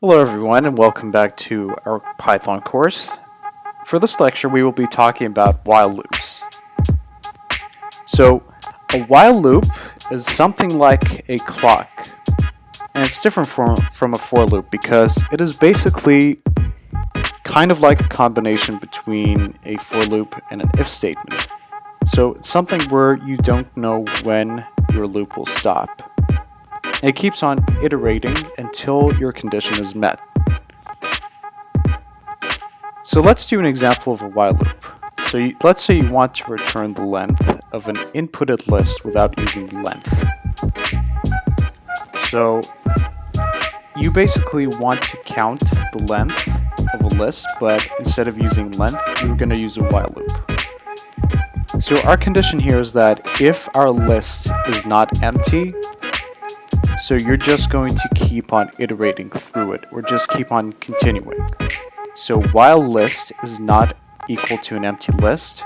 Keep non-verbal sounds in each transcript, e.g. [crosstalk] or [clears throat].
Hello everyone and welcome back to our Python course. For this lecture we will be talking about while loops. So a while loop is something like a clock and it's different from, from a for loop because it is basically kind of like a combination between a for loop and an if statement. So it's something where you don't know when your loop will stop. It keeps on iterating until your condition is met. So let's do an example of a while loop. So you, let's say you want to return the length of an inputted list without using length. So you basically want to count the length of a list, but instead of using length, you're going to use a while loop. So our condition here is that if our list is not empty, so you're just going to keep on iterating through it, or just keep on continuing. So while list is not equal to an empty list,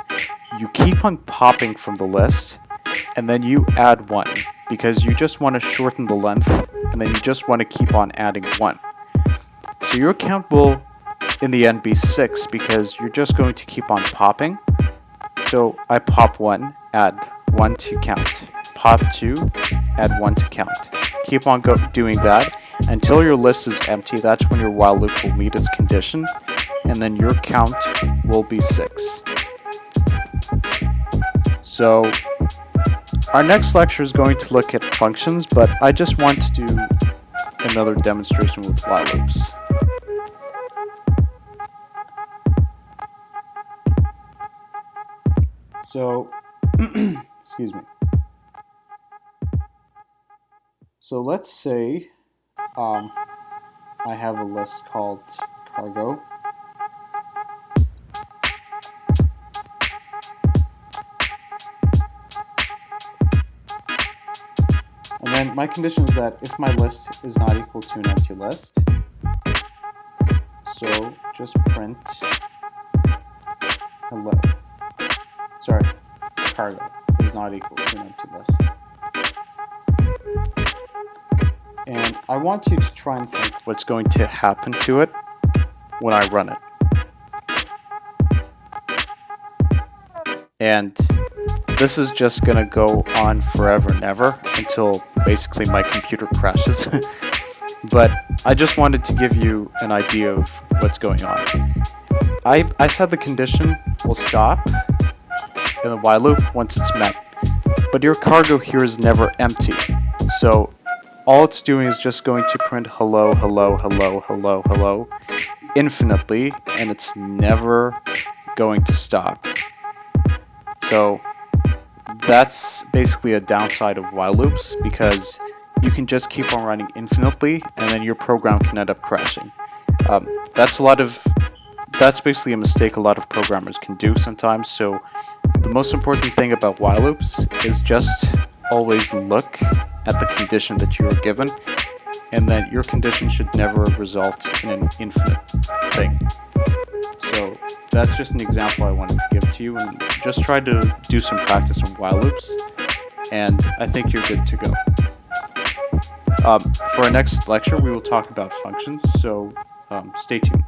you keep on popping from the list, and then you add one, because you just want to shorten the length, and then you just want to keep on adding one. So your count will, in the end, be 6, because you're just going to keep on popping. So I pop 1, add 1 to count. Pop 2, add 1 to count keep on doing that until your list is empty. That's when your while loop will meet its condition, and then your count will be 6. So our next lecture is going to look at functions, but I just want to do another demonstration with while loops. So, [clears throat] excuse me. So let's say um, I have a list called cargo. And then my condition is that if my list is not equal to an empty list, so just print hello. Sorry, cargo is not equal to an empty list. And I want you to try and think what's going to happen to it when I run it. And this is just going to go on forever and ever until basically my computer crashes. [laughs] but I just wanted to give you an idea of what's going on. I, I said the condition will stop in the while loop once it's met. But your cargo here is never empty. So all it's doing is just going to print hello, hello, hello, hello, hello infinitely, and it's never going to stop. So that's basically a downside of while loops because you can just keep on running infinitely and then your program can end up crashing. Um, that's a lot of that's basically a mistake a lot of programmers can do sometimes so the most important thing about while loops is just always look at the condition that you are given, and that your condition should never result in an infinite thing. So that's just an example I wanted to give to you, and just try to do some practice on while loops, and I think you're good to go. Um, for our next lecture, we will talk about functions, so um, stay tuned.